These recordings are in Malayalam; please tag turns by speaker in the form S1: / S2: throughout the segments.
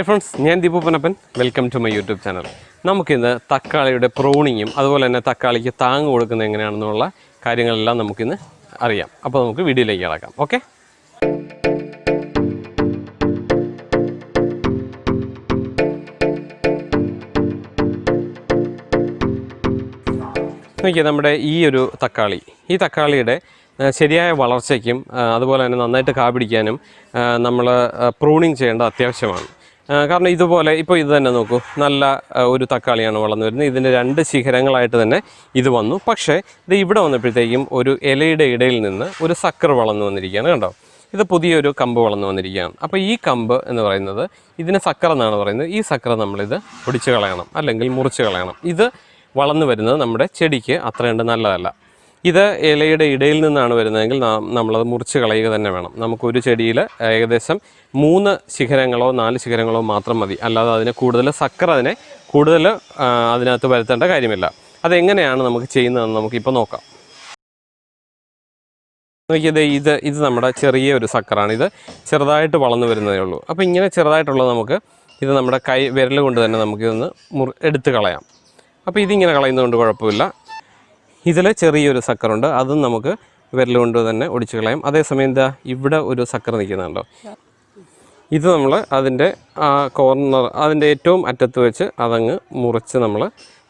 S1: ഹായ് ഫ്രണ്ട്സ് ഞാൻ Deepu Panappan welcome to my YouTube channel നമുക്കിന്ന് തക്കാളിയുടെ പ്രോണിങ്ങും അതുപോലെ തന്നെ തക്കാളിക്ക് താങ്ങ് കൊടുക്കുന്നത് എങ്ങനെയാണെന്നുള്ള കാര്യങ്ങളെല്ലാം നമുക്കിന്ന് അറിയാം. അപ്പോൾ നമുക്ക് വീഡിയോയിലേക്ക് കിടക്കാം. ഓക്കെ നോക്കിയാൽ നമ്മുടെ ഈ ഒരു തക്കാളി ഈ തക്കാളിയുടെ ശരിയായ വളർച്ചയ്ക്കും അതുപോലെ തന്നെ നന്നായിട്ട് കാ പിടിക്കാനും നമ്മൾ പ്രൂണിങ് ചെയ്യേണ്ടത് അത്യാവശ്യമാണ്. കാരണം ഇതുപോലെ ഇപ്പോൾ ഇത് തന്നെ നോക്കൂ. നല്ല ഒരു തക്കാളിയാണ് വളർന്നു വരുന്നത്. ഇതിന്റെ രണ്ട് ശിഖരങ്ങളായിട്ട് തന്നെ ഇത് വന്നു. പക്ഷേ ഇത് ഇവിടെ വന്നപ്പോഴത്തേക്കും ഒരു ഇലയുടെ ഇടയിൽ നിന്ന് ഒരു സക്കർ വളർന്നു വന്നിരിക്കുകയാണ് കണ്ടോ? ഇത് പുതിയൊരു കമ്പ് വളർന്നു വന്നിരിക്കുകയാണ്. അപ്പോൾ ഈ കമ്പ് എന്ന് പറയുന്നത് ഇതിന് സക്കർ എന്നാണ് പറയുന്നത്. ഈ സക്കർ നമ്മളിത് പൊടിച്ച് കളയണം. അല്ലെങ്കിൽ മുറിച്ച് കളയണം. ഇത് വളർന്നു വരുന്നത് നമ്മുടെ ചെടിക്ക് അത്രയുണ്ട് നല്ലതല്ല. ഇത് ഇലയുടെ ഇടയിൽ നിന്നാണ് വരുന്നതെങ്കിൽ നമ്മളത് മുറിച്ച് കളയുക തന്നെ വേണം. നമുക്കൊരു ചെടിയിൽ ഏകദേശം മൂന്ന് ശിഖരങ്ങളോ നാല് ശിഖരങ്ങളോ മാത്രം മതി. അല്ലാതെ അതിന് കൂടുതൽ സക്കർ അതിനെ കൂടുതൽ അതിനകത്ത് വരുത്തേണ്ട കാര്യമില്ല. അതെങ്ങനെയാണ് നമുക്ക് ചെയ്യുന്നതെന്ന് നമുക്കിപ്പോൾ നോക്കാം. നോക്കിയത് ഇത് ഇത് നമ്മുടെ ചെറിയ ഒരു സക്കറാണ്. ഇത് ചെറുതായിട്ട് വളർന്നു വരുന്നതേ ഉള്ളൂ. അപ്പോൾ ഇങ്ങനെ ചെറുതായിട്ടുള്ളത് നമുക്ക് ഇത് നമ്മുടെ കൈ വിരൽ കൊണ്ട് തന്നെ നമുക്കിതൊന്ന് മുറി എടുത്ത് കളയാം. അപ്പോൾ ഇതിങ്ങനെ കളയുന്നതുകൊണ്ട് കുഴപ്പമില്ല. ഇതിൽ ചെറിയൊരു സക്കർ ഉണ്ട് അതും നമുക്ക് വിരലുകൊണ്ട് തന്നെ ഒടിച്ചു കളയാം. അതേസമയം എന്താ ഇവിടെ ഒരു സക്കർ നിൽക്കുന്നുണ്ടോ? ഇത് നമ്മൾ അതിന്റെ കോർണർ അതിന്റെ ഏറ്റവും അറ്റത്ത് വെച്ച് അതങ്ങ് മുറിച്ച് നമ്മൾ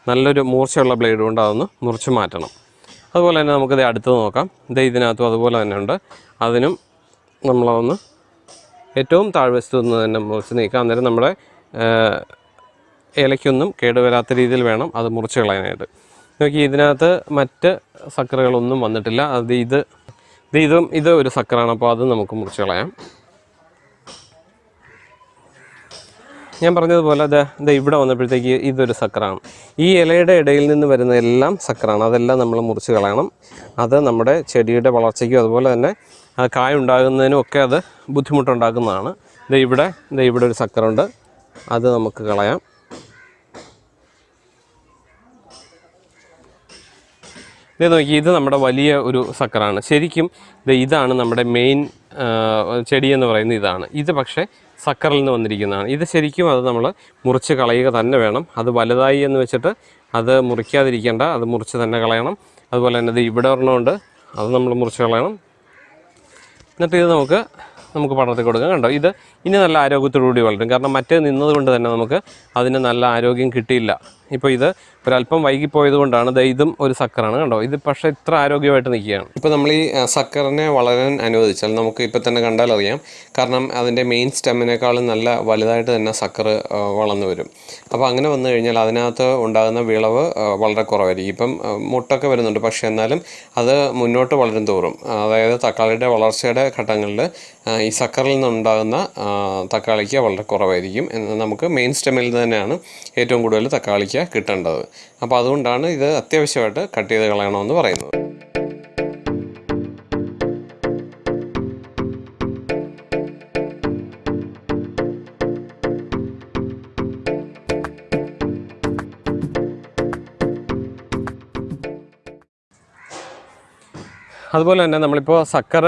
S1: നല്ലൊരു മൂർച്ചയുള്ള ബ്ലേഡ് കൊണ്ട് അതൊന്ന് മുറിച്ച് മാറ്റണം. അതുപോലെ തന്നെ നമുക്കിത് അടുത്ത് നോക്കാം. ഇത് ഇതിനകത്തും അതുപോലെ തന്നെ ഉണ്ട്. അതിനും നമ്മളതൊന്ന് ഏറ്റവും താഴ്വശത്തു നിന്ന് തന്നെ മുറിച്ച് നീക്കാം. അന്നേരം നമ്മുടെ ഇലയ്ക്കൊന്നും കേടുവരാത്ത രീതിയിൽ വേണം അത് മുറിച്ച് കളയാനായിട്ട്. നോക്കി ഇതിനകത്ത് മറ്റ് സക്കറുകളൊന്നും വന്നിട്ടില്ല. അത് ഇത് ഇത് ഇതും ഒരു സക്കറാണ്. അപ്പോൾ അത് നമുക്ക് മുറിച്ച് കളയാം. ഞാൻ പറഞ്ഞതുപോലെ ഇത് ഇവിടെ വന്നപ്പോഴത്തേക്ക് ഇതൊരു സക്കറാണ്. ഈ ഇലയുടെ ഇടയിൽ നിന്ന് വരുന്ന എല്ലാം സക്കറാണ്. അതെല്ലാം നമ്മൾ മുറിച്ച് കളയണം. അത് നമ്മുടെ ചെടിയുടെ വളർച്ചയ്ക്കും അതുപോലെ തന്നെ കായ ഉണ്ടാകുന്നതിനും ഒക്കെ അത് ബുദ്ധിമുട്ടുണ്ടാക്കുന്നതാണ്. ഇത് ഇവിടെ ഇത് ഇവിടെ ഒരു സക്കറുണ്ട്. അത് നമുക്ക് കളയാം. ഇത് നോക്കി ഇത് നമ്മുടെ വലിയ ഒരു സക്കറാണ്. ശരിക്കും ഇത് ഇതാണ് നമ്മുടെ മെയിൻ ചെടി എന്ന് പറയുന്നത് ഇതാണ്. ഇത് പക്ഷേ സക്കറിൽ നിന്ന് വന്നിരിക്കുന്നതാണ്. ഇത് ശരിക്കും അത് നമ്മൾ മുറിച്ച് കളയുക തന്നെ വേണം. അത് വലുതായി എന്ന് വെച്ചിട്ട് അത് മുറിക്കാതിരിക്കേണ്ട അത് മുറിച്ച് തന്നെ കളയണം. അതുപോലെ തന്നെ ഇത് ഇവിടെ ഒരെണ്ണമുണ്ട് അത് നമ്മൾ മുറിച്ച് കളയണം. എന്നിട്ട് ഇത് നമുക്ക് നമുക്ക് പടർത്തി കൊടുക്കാം. കണ്ടോ? ഇത് ഇനി നല്ല ആരോഗ്യത്തോടുകൂടി വളരും. കാരണം മറ്റേ നിന്നതുകൊണ്ട് തന്നെ നമുക്ക് അതിന് നല്ല ആരോഗ്യം കിട്ടിയില്ല. ഇപ്പോൾ ഇത് ഒരല്പം വൈകിപ്പോയത് കൊണ്ടാണ് ഇതും ഒരു സക്കറാണ് കണ്ടോ? ഇത് പക്ഷേ ഇത്ര ആരോഗ്യമായിട്ട് നിൽക്കുകയാണ്. ഇപ്പോൾ നമ്മൾ ഈ സക്കറിനെ വളരാൻ അനുവദിച്ചാൽ നമുക്ക് ഇപ്പോൾ തന്നെ കണ്ടാൽ അറിയാം. കാരണം അതിന്റെ മെയിൻ സ്റ്റെമ്മിനേക്കാളും നല്ല വലുതായിട്ട് തന്നെ സക്കർ വളർന്നു വരും. അപ്പോൾ അങ്ങനെ വന്നു കഴിഞ്ഞാൽ അതിനകത്ത് ഉണ്ടാകുന്ന വിളവ് വളരെ കുറവായിരിക്കും. ഇപ്പം മുട്ടൊക്കെ വരുന്നുണ്ട്. പക്ഷേ എന്നാലും അത് മുന്നോട്ട് വളരും തോറും. അതായത് തക്കാളിയുടെ വളർച്ചയുടെ ഘട്ടങ്ങളിൽ ഈ സക്കറിൽ നിന്നുണ്ടാകുന്ന തക്കാളിക്ക് വളരെ കുറവായിരിക്കും. എന്ന് നമുക്ക് മെയിൻ സ്റ്റെമ്മിൽ തന്നെയാണ് ഏറ്റവും കൂടുതൽ തക്കാളിക്ക് കിട്ടേണ്ടത്. അപ്പോൾ അതുകൊണ്ടാണ് ഇത് അത്യാവശ്യമായിട്ട് കട്ട് ചെയ്ത് കളയണമെന്ന് പറയുന്നത്. അതുപോലെ തന്നെ നമ്മളിപ്പോൾ സക്കർ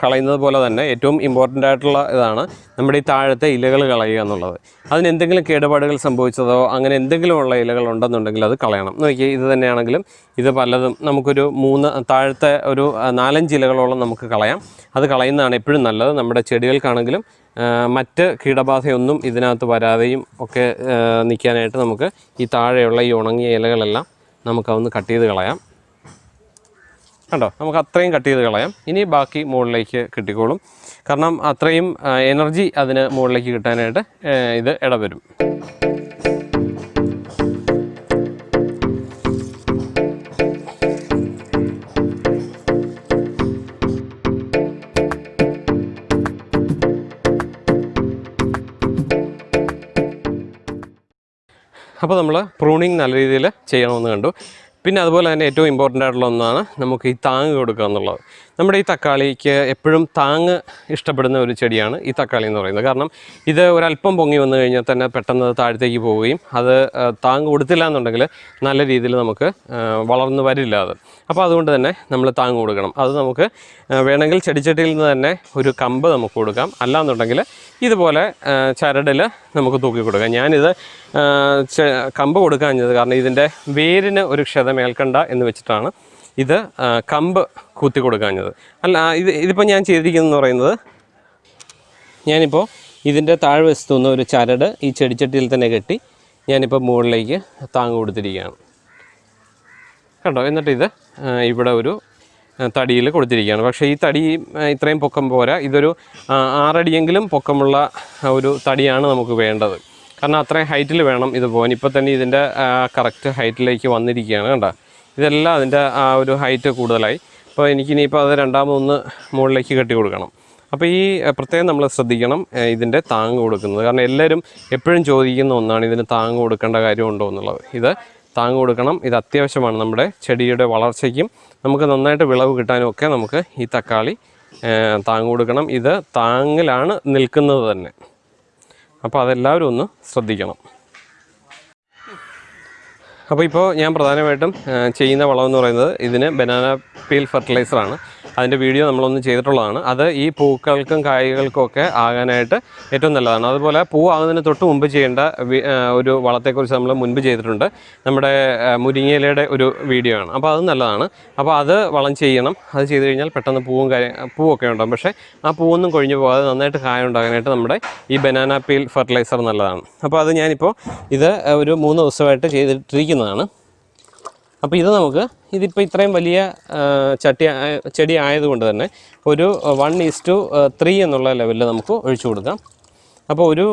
S1: കളയുന്നത് പോലെ തന്നെ ഏറ്റവും ഇമ്പോർട്ടന്റ് ആയിട്ടുള്ള ഇതാണ് നമ്മുടെ ഈ താഴത്തെ ഇലകൾ കളയുക എന്നുള്ളത്. അതിന് എന്തെങ്കിലും കേടുപാടുകൾ സംഭവിച്ചതോ അങ്ങനെ എന്തെങ്കിലും ഉള്ള ഇലകൾ ഉണ്ടെന്നുണ്ടെങ്കിൽ അത് കളയണം. നോക്കി ഇത് തന്നെയാണെങ്കിലും ഇത് പലതും നമുക്കൊരു മൂന്ന് താഴത്തെ ഒരു നാലഞ്ച് ഇലകളോളം നമുക്ക് കളയാം. അത് കളയുന്നതാണ് എപ്പോഴും നല്ലത്. നമ്മുടെ ചെടികൾക്കാണെങ്കിലും മറ്റ് കീടബാധയൊന്നും ഇതിനകത്ത് വരാതെയും ഒക്കെ നിൽക്കാനായിട്ട് നമുക്ക് ഈ താഴെയുള്ള ഈ ഉണങ്ങിയ ഇലകളെല്ലാം നമുക്കതൊന്ന് കട്ട് ചെയ്ത് കളയാം. കണ്ടോ? നമുക്ക് അത്രയും കട്ട് ചെയ്ത് കളയാം. ഇനി ബാക്കി മുകളിലേക്ക് കിട്ടിക്കോളും. കാരണം അത്രയും എനർജി അതിന് മുകളിലേക്ക് കിട്ടാനായിട്ട് ഇത് ഇടവരും. അപ്പോൾ നമ്മൾ പ്രൂണിങ് നല്ല രീതിയിൽ ചെയ്യണമെന്ന് കണ്ടു. പിന്നെ അതുപോലെ തന്നെ ഏറ്റവും ഇമ്പോർട്ടന്റ് ആയിട്ടുള്ള ഒന്നാണ് നമുക്ക് ഈ താങ്ങ് കൊടുക്കുക എന്നുള്ളത്. നമ്മുടെ ഈ തക്കാളിക്ക് എപ്പോഴും താങ്ങ് ഇഷ്ടപ്പെടുന്ന ഒരു ചെടിയാണ് ഈ തക്കാളി എന്ന് പറയുന്നത്. കാരണം ഇത് ഒരല്പം പൊങ്ങി വന്നു കഴിഞ്ഞാൽ തന്നെ പെട്ടെന്ന് താഴത്തേക്ക് പോവുകയും അത് താങ് താങ്ങ് കൊടുത്തില്ല എന്നുണ്ടെങ്കിൽ നല്ല രീതിയിൽ നമുക്ക് വളർന്നു വരില്ല അത്. അപ്പോൾ അതുകൊണ്ട് തന്നെ നമ്മൾ താങ്ങ് കൊടുക്കണം. അത് നമുക്ക് വേണമെങ്കിൽ ചെടിച്ചട്ടിയിൽ നിന്ന് തന്നെ ഒരു കമ്പ് നമുക്ക് കൊടുക്കാം. അല്ലാന്നുണ്ടെങ്കിൽ ഇതുപോലെ ചരടിൽ നമുക്ക് തൂക്കി കൊടുക്കാം. ഞാനിത് കമ്പ് കൊടുക്കാഞ്ഞത് കാരണം ഇതിന്റെ വേരിന് ഒരു ക്ഷതമേൽക്കണ്ട എന്ന് വെച്ചിട്ടാണ് ഇത് കമ്പ് കൂത്തി കൊടുക്കാഞ്ഞത് അല്ല ഇത് ഇതിപ്പോൾ ഞാൻ ചെയ്തിരിക്കുന്നതെന്ന് പറയുന്നത് ഞാനിപ്പോൾ ഇതിന്റെ താഴ്വശത്തു നിന്ന് ഒരു ചരട് ഈ ചെടിച്ചട്ടിയിൽ തന്നെ കെട്ടി ഞാനിപ്പോൾ മുകളിലേക്ക് താങ്ങ് കൊടുത്തിരിക്കുകയാണ്. കണ്ടോ? എന്നിട്ട് ഇത് ഇവിടെ ഒരു തടിയിൽ കൊടുത്തിരിക്കുകയാണ്. പക്ഷേ ഈ തടി ഇത്രയും പൊക്കം പോരാ. ഇതൊരു ആറടിയെങ്കിലും പൊക്കമുള്ള ഒരു തടിയാണ് നമുക്ക് വേണ്ടത്. കാരണം അത്രയും ഹൈറ്റിൽ വേണം ഇത് പോകാൻ. ഇപ്പോൾ തന്നെ ഇതിന്റെ കറക്റ്റ് ഹൈറ്റിലേക്ക് വന്നിരിക്കുകയാണ് കണ്ടോ? ഇതെല്ലാം അതിന്റെ ആ ഒരു ഹൈറ്റ് കൂടുതലായി. അപ്പോൾ എനിക്കിനിയിപ്പോൾ അത് രണ്ടാമതൊന്ന് മുകളിലേക്ക് കെട്ടി കൊടുക്കണം. അപ്പോൾ ഈ പ്രത്യേകം നമ്മൾ ശ്രദ്ധിക്കണം ഇതിന്റെ താങ്ങ് കൊടുക്കുന്നത്. കാരണം എല്ലാവരും എപ്പോഴും ചോദിക്കുന്ന ഒന്നാണ് ഇതിന് താങ്ങ് കൊടുക്കേണ്ട കാര്യമുണ്ടോ എന്നുള്ളത്. ഇത് താങ്ങ് കൊടുക്കണം. ഇത് അത്യാവശ്യമാണ് നമ്മുടെ ചെടിയുടെ വളർച്ചയ്ക്കും. നമുക്ക് നന്നായിട്ട് വിളവ് കിട്ടാനും ഒക്കെ നമുക്ക് ഈ തക്കാളി താങ്ങ് കൊടുക്കണം. ഇത് താങ്ങിലാണ് നിൽക്കുന്നത് തന്നെ. അപ്പോൾ അതെല്ലാവരും ഒന്ന് ശ്രദ്ധിക്കണം. അപ്പോൾ ഇപ്പോൾ ഞാൻ പ്രധാനമായിട്ടും ചെയ്യുന്ന വളമെന്ന് പറയുന്നത് ഇതിന് ബനാന പീൽ ഫെർട്ടിലൈസറാണ് അതിന്റെ വീഡിയോ നമ്മളൊന്ന് ചെയ്തിട്ടുള്ളതാണ്. അത് ഈ പൂക്കൾക്കും കായ്കൾക്കുമൊക്കെ ആകാനായിട്ട് ഏറ്റവും നല്ലതാണ്. അതുപോലെ പൂ ആകുന്നതിന് തൊട്ട് മുമ്പ് ചെയ്യേണ്ട ഒരു വളത്തെക്കുറിച്ച് നമ്മൾ മുൻപ് ചെയ്തിട്ടുണ്ട്. നമ്മുടെ മുരിങ്ങയിലയുടെ ഒരു വീഡിയോ ആണ്. അപ്പോൾ അത് നല്ലതാണ്. അപ്പോൾ അത് വളം ചെയ്യണം. അത് ചെയ്ത് കഴിഞ്ഞാൽ പെട്ടെന്ന് പൂവും കാര്യം പൂവൊക്കെ ഉണ്ടാകും പക്ഷേ ആ പൂവൊന്നും കൊഴിഞ്ഞു പോകാതെ നന്നായിട്ട് കായ ഉണ്ടാകാനായിട്ട് നമ്മുടെ ഈ ബനാന പീൽ ഫെർട്ടിലൈസർ നല്ലതാണ്. അപ്പോൾ അത് ഞാനിപ്പോൾ ഇത് ഒരു മൂന്ന് ദിവസമായിട്ട് ചെയ്തിട്ടിരിക്കുന്നതാണ്. അപ്പോൾ ഇത് നമുക്ക് ഇതിപ്പോൾ ഇത്രയും വലിയ ചട്ടി ചെടി ആയതുകൊണ്ട് തന്നെ ഒരു വൺ ഈസ് ടു ത്രീ എന്നുള്ള ലെവലിൽ നമുക്ക് ഒഴിച്ചു കൊടുക്കാം. അപ്പോൾ ഒരു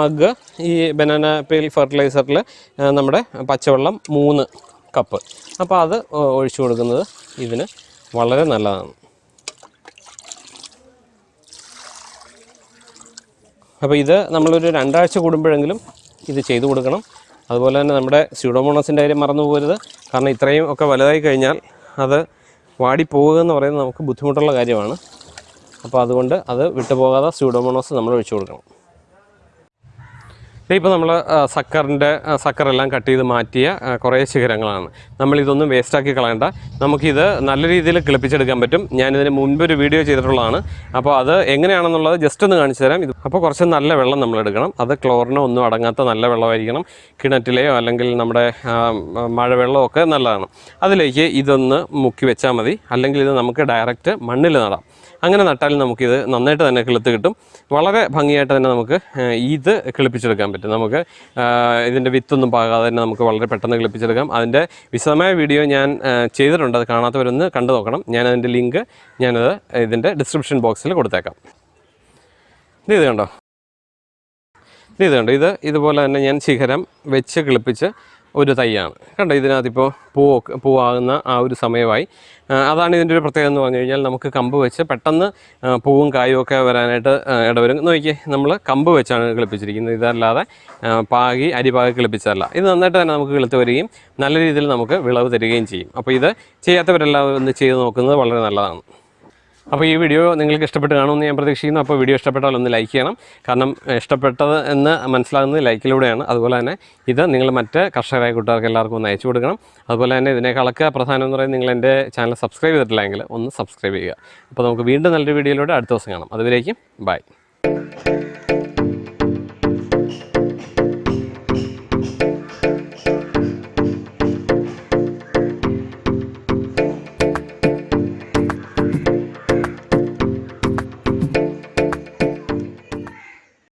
S1: മഗ് ഈ ബനാന പേൽ ഫെർട്ടിലൈസറിൽ നമ്മുടെ പച്ചവെള്ളം മൂന്ന് കപ്പ് അപ്പോൾ അത് ഒഴിച്ചു കൊടുക്കുന്നത് ഇതിന് വളരെ നല്ലതാണ്. അപ്പോൾ ഇത് നമ്മളൊരു രണ്ടാഴ്ച കൂടുമ്പോഴെങ്കിലും ഇത് ചെയ്തു കൊടുക്കണം. അതുപോലെ തന്നെ നമ്മുടെ സ്യൂഡോമോണസിന്റെ കാര്യം മറന്നു പോകരുത്. കാരണം ഇത്രയും ഒക്കെ വലുതായി കഴിഞ്ഞാൽ അത് വാടിപ്പോവുക എന്ന് പറയുന്നത് നമുക്ക് ബുദ്ധിമുട്ടുള്ള കാര്യമാണ്. അപ്പോൾ അതുകൊണ്ട് അത് വിട്ടുപോകാതെ സ്യൂഡോമോണോസ് നമ്മൾ ഒഴിച്ചു കൊടുക്കണം. ഇപ്പോൾ നമ്മൾ സക്കറിന്റെ സക്കറെല്ലാം കട്ട് ചെയ്ത് മാറ്റിയ കുറേ ശിഖരങ്ങളാണ്. നമ്മളിതൊന്നും വേസ്റ്റാക്കി കളയണ്ട. നമുക്കിത് നല്ല രീതിയിൽ കിളിപ്പിച്ചെടുക്കാൻ പറ്റും. ഞാനിതിന് മുൻപ് ഒരു വീഡിയോ ചെയ്തിട്ടുള്ളതാണ്. അപ്പോൾ അത് എങ്ങനെയാണെന്നുള്ളത് ജസ്റ്റ് ഒന്ന് കാണിച്ചു തരാം. ഇത് അപ്പോൾ കുറച്ച് നല്ല വെള്ളം നമ്മൾ എടുക്കണം. അത് ക്ലോറിനോ ഒന്നും അടങ്ങാത്ത നല്ല വെള്ളമായിരിക്കണം. കിണറ്റിലെയോ അല്ലെങ്കിൽ നമ്മുടെ മഴവെള്ളമോ ഒക്കെ നല്ലതാണ്. അതിലേക്ക് ഇതൊന്ന് മുക്കി വെച്ചാൽ മതി. അല്ലെങ്കിൽ ഇത് നമുക്ക് ഡയറക്റ്റ് മണ്ണിൽ നടാം. അങ്ങനെ നട്ടാലും നമുക്കിത് നന്നായിട്ട് തന്നെ കിളുത്ത് കിട്ടും. വളരെ ഭംഗിയായിട്ട് തന്നെ നമുക്ക് ഇത് കിളിപ്പിച്ചെടുക്കാൻ പറ്റും. നമുക്ക് ഇതിന്റെ വിത്തൊന്നും പാകാതെ തന്നെ നമുക്ക് വളരെ പെട്ടെന്ന് കിളിപ്പിച്ചെടുക്കാം. അതിന്റെ വിശദമായ വീഡിയോ ഞാൻ ചെയ്തിട്ടുണ്ട്. അത് കാണാത്തവരൊന്ന് കണ്ടു നോക്കണം. ഞാൻ അതിന്റെ ലിങ്ക് ഞാനത് ഇതിന്റെ ഡിസ്ക്രിപ്ഷൻ ബോക്സിൽ കൊടുത്തേക്കാം. ഇത് ഇത് കണ്ടോ? ഇത് കണ്ടോ? ഇത് ഇതുപോലെ തന്നെ ഞാൻ ശിഖരം വെച്ച് കിളിപ്പിച്ച് ഒരു തൈയാണ് കണ്ടോ ഇതിനകത്തിപ്പോൾ പൂ പൂവാകുന്ന ആ ഒരു സമയമായി. അതാണ് ഇതിന്റെ ഒരു പ്രത്യേകത എന്ന് പറഞ്ഞു കഴിഞ്ഞാൽ നമുക്ക് കമ്പ് വെച്ച് പെട്ടെന്ന് പൂവും കായും ഒക്കെ വരാനായിട്ട് ഇടവരും. നോക്കിയേ നമ്മൾ കമ്പ് വെച്ചാണ് കിളിപ്പിച്ചിരിക്കുന്നത്. ഇതല്ലാതെ പാകി അരിപാകി കിളിപ്പിച്ചതല്ല. ഇത് നന്നായിട്ട് തന്നെ നമുക്ക് കിളുത്ത് വരികയും നല്ല രീതിയിൽ നമുക്ക് വിളവ് തരികയും ചെയ്യും. അപ്പോൾ ഇത് ചെയ്യാത്തവരെല്ലാം ഒന്ന് ചെയ്ത് നോക്കുന്നത് വളരെ നല്ലതാണ്. അപ്പോൾ ഈ വീഡിയോ നിങ്ങൾക്ക് ഇഷ്ടപ്പെട്ട് കാണുമെന്ന് ഞാൻ പ്രതീക്ഷിക്കുന്നു. അപ്പോൾ വീഡിയോ ഇഷ്ടപ്പെട്ടാൽ ഒന്ന് ലൈക്ക് ചെയ്യണം. കാരണം ഇഷ്ടപ്പെട്ടത് എന്ന് മനസ്സിലാകുന്നത് ലൈക്കിലൂടെയാണ്. അതുപോലെ തന്നെ ഇത് നിങ്ങൾ മറ്റ് കർഷകരായ കൂട്ടുകാർക്ക് എല്ലാവർക്കും ഒന്ന് അയച്ചു കൊടുക്കണം. അതുപോലെ തന്നെ ഇതിനേക്കാളൊക്കെ പ്രധാനം എന്ന് പറയുന്നത് നിങ്ങൾ എന്റെ ചാനൽ സബ്സ്ക്രൈബ് ചെയ്തിട്ടില്ലെങ്കിൽ ഒന്ന് സബ്സ്ക്രൈബ് ചെയ്യുക. അപ്പോൾ നമുക്ക് വീണ്ടും നല്ലൊരു വീഡിയോയിലൂടെ അടുത്ത ദിവസം കാണാം. അതുവരേക്കും ബൈ.